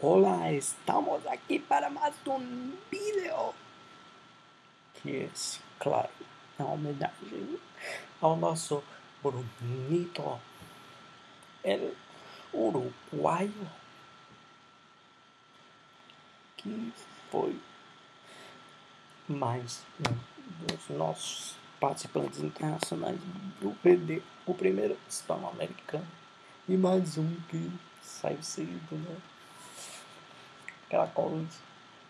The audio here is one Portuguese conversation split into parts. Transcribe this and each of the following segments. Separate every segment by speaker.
Speaker 1: Olá, estamos aqui para mais um vídeo. Que esse, claro, é uma homenagem ao nosso bonito, el uruguaio, que foi mais um dos nossos participantes internacionais do PD, o primeiro hispano-americano, e mais um que saiu seguido, né? Aquela coisa.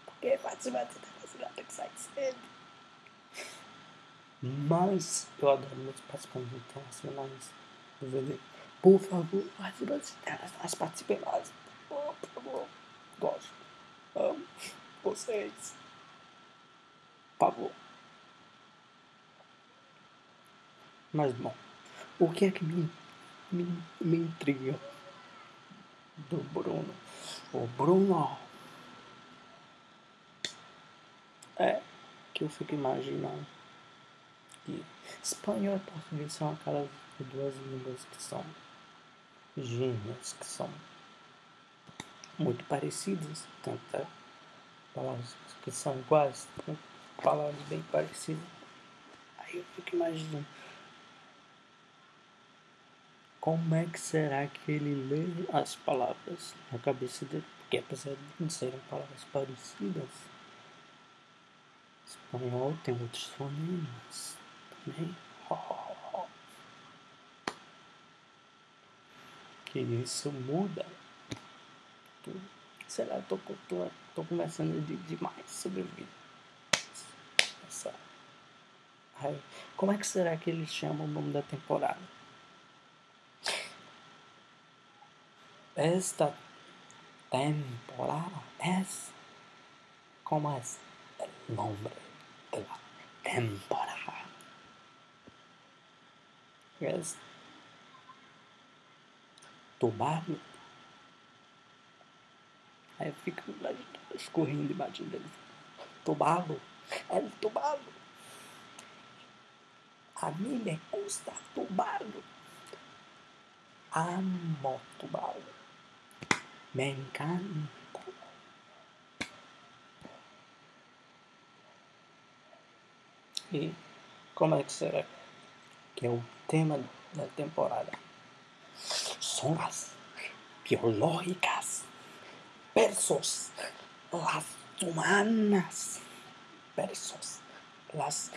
Speaker 1: Porque participante internacional tem que sair cedo. Mas eu adoro meus participantes internacionais do VD. Por favor, participantes internacionais, participem mais. Por favor, gosto. Amo vocês. Por favor. Mas bom, o que é que me, me, me intriga do Bruno? O Bruno É que eu fico imaginando. Que espanhol e português são aquelas duas línguas que são gêmeas, que são muito parecidas, tanto é, palavras que são iguais, palavras bem parecidas. Aí eu fico imaginando como é que será que ele lê as palavras na cabeça dele, porque apesar de serem palavras parecidas, Espanhol tem outros fonemas também. Que isso muda. Sei lá, tô, tô, tô começando de, demais sobre. Essa. Como é que será que eles chamam o nome da temporada? Esta temporada é como el nombre de la temporada. Es Tubarão. Aí eu fico escorrendo embaixo dele. Tubarão. É tubarão. A mim me gusta tubarão. Amo tubarão. Me encanta. E como é que será? Que é o tema da temporada. Zonas biológicas versus las humanas versus las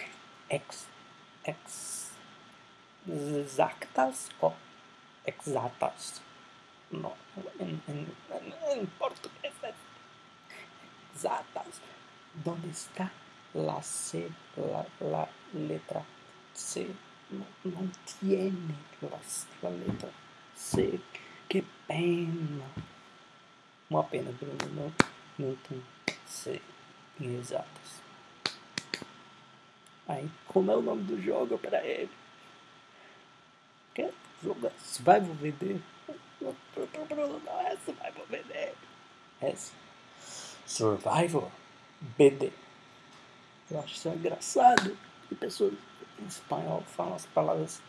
Speaker 1: ex, ex, exactas o exatas. No, en, en, en portugués es exatas. ¿Dónde está la C, la, la letra C no, no tiene la, letra C. Que pena. Uma pena, Bruno, não, não tem C em exatas. Aí, como é o nome do jogo para ele? Que jogo Survival VD? Bruno, não é Survival VD. É Survival BD. Eu acho isso engraçado. E pessoas em espanhol falam as palavras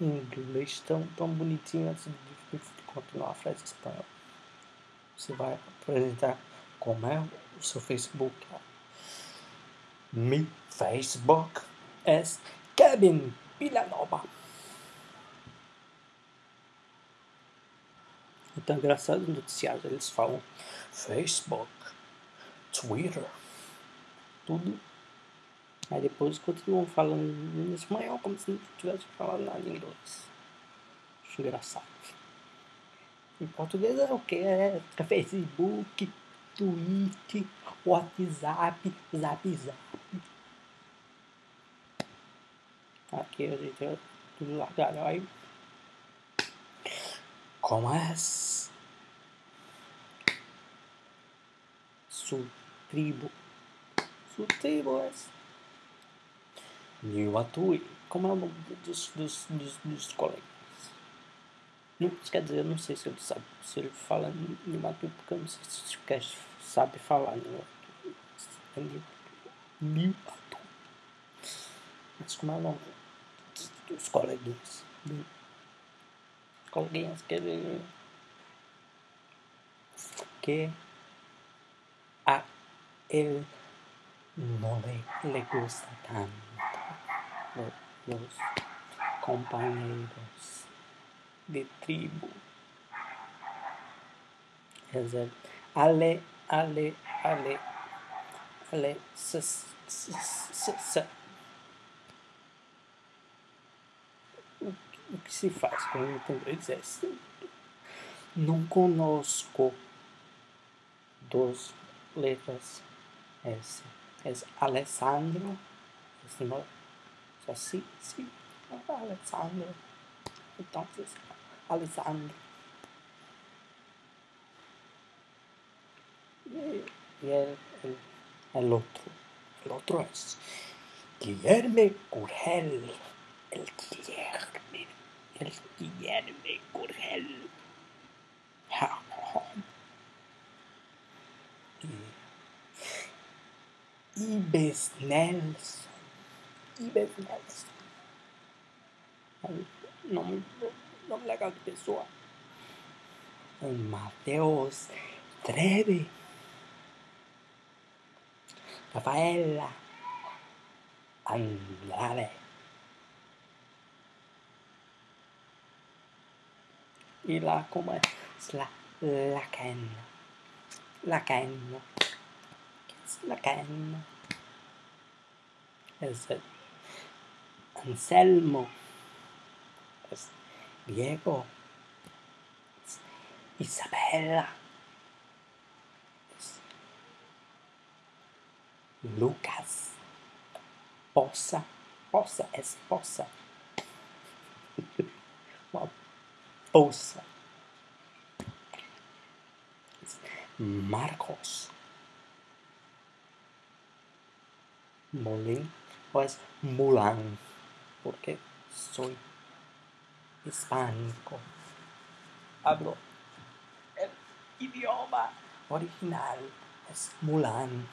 Speaker 1: em inglês tão, tão bonitinhas antes de, continuar a frase em espanhol. Você vai apresentar como é o seu Facebook. Mi Facebook é Kevin Villanova. Então, engraçado no noticiário, eles falam Facebook, Twitter, tudo. Aí depois continuam falando em espanhol como se não tivesse falado nada em inglês. Acho engraçado. Em português é o que? É Facebook, Twitter, WhatsApp, Zap Zap. Aqui a gente é tudo largado aí. Como é? Su tribo Futebols. New Atui. Como é o nome dos, dos, dos, dos colegas? Não, quer dizer, eu não sei se ele sabe, se ele fala New Atui, porque eu não sei se o cast sabe falar New Atui. Mas como é o nome dos coleguinhas? Dos coleguinhas que ele que a él no le, le gusta tanto los compañeros de tribu. Es el ale, ale, ale, ale, s, s, s, s. O que se faz quando tem dois S? Não conosco dos letras S. É Alessandro. Es no, o sea, sí, sí, Alessandro. Entonces, Alessandro. Y el, el, el otro, el otro es Guillermo Curgel. El Guillermo, el Guillermo Curgel. Ibes Nelson. Ibes Nelson. Nome, nome legal de pessoa. Mateus Treve. Rafaela Andrade. Y la, ¿cómo es? La, la. La. Lacan. Es Anselmo. Es Diego. Es Isabella. Es Lucas. Possa. Possa es Possa. Possa. Marcos. Molin. O es Mulan. Porque soy hispánico. Hablo el idioma original. Es Mulan.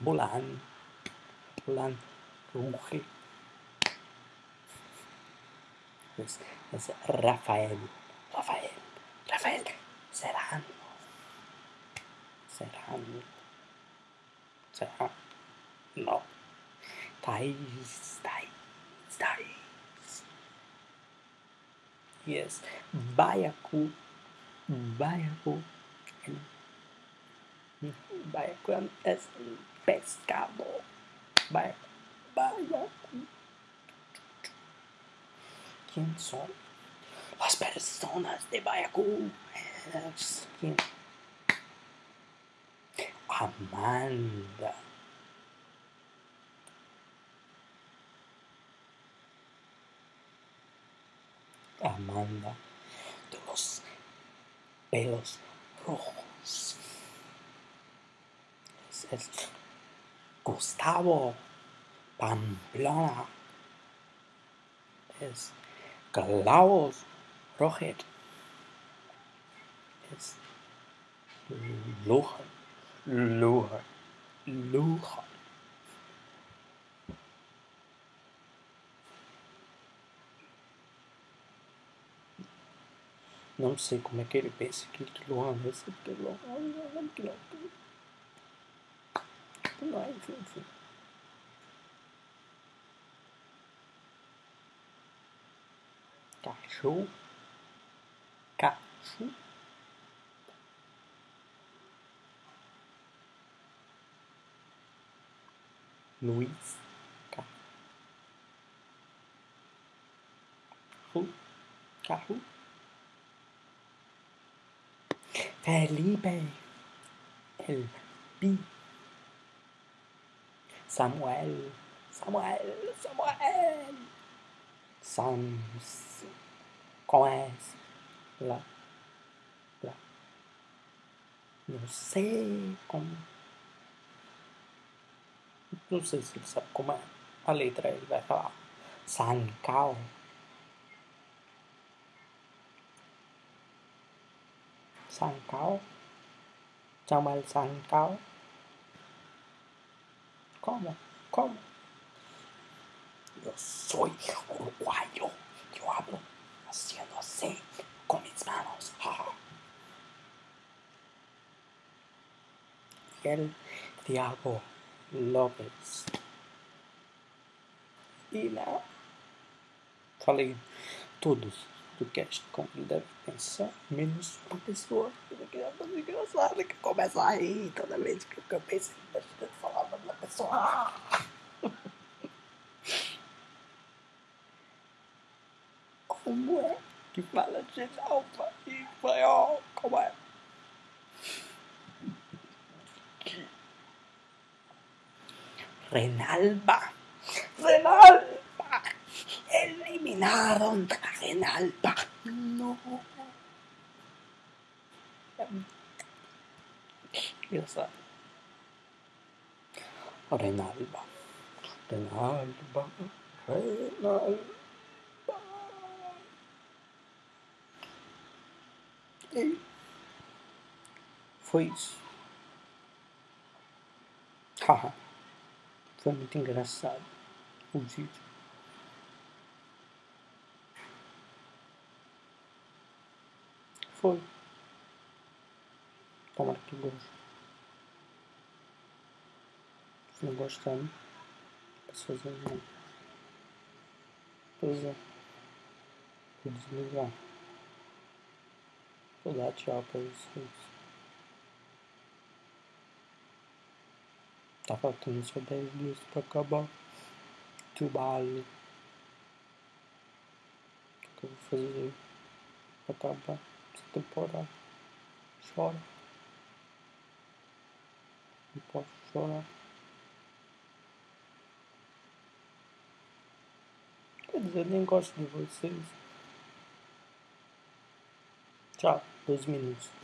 Speaker 1: Mulan. Mulan ruge. Es, es Rafael. Rafael. Rafael Serrano. Serrano. Serrano. No. Thais. Thais. Thais. Yes. Baiacu. Baiacu. Baiacu es pescado. Baiacu. Baiacu. ¿Quién son? Las personas de Baiacu. ¿Quién? Amanda. Amanda de los pelos rojos. Es, es Gustavo Pamplona. Es Klaus Roger. Es Lujan. Lujan. Lujan. Não sei como é que ele pensa que que Luan é esse, porque Luan que não. Não é, enfim, enfim. Cachorro. Cachorro. Luiz. Carro. Carro. Felipe. El Pi. Samuel. Samuel. Samuel. Sam. Como é? Lá. Lá. Não sei como. Não sei se ele sabe como é a letra. Ele vai falar Sancal. Sancal. Samuel Sancal. Como? Como? Yo soy uruguayo. Yo hablo haciendo así con mis manos. Ja. Gabriel Thiago Lopes. E na. Falei todos do cast como ele deve pensar, menos uma pessoa que é engraçada que começa a rir toda vez que eu penso em falar o nome pessoa. Como é que fala Genalva em espanhol? Como é? Renalba. Renalba. Eliminaron a Renalba. No. Engraçado. Renalba. Renalba. Renalba. E foi isso. Haha. Foi muito engraçado o vídeo. Foi. Tomara que goste. Se não gostando, posso fazer não. Pois é. Vou desligar. Vou dar tchau pra vocês. Tá faltando só 10 dias pra acabar. Trabalho. O que eu vou fazer pra acabar essa temporada? Chora. Não posso chorar. Quer dizer, eu nem gosto de vocês. Tchau, dois minutos.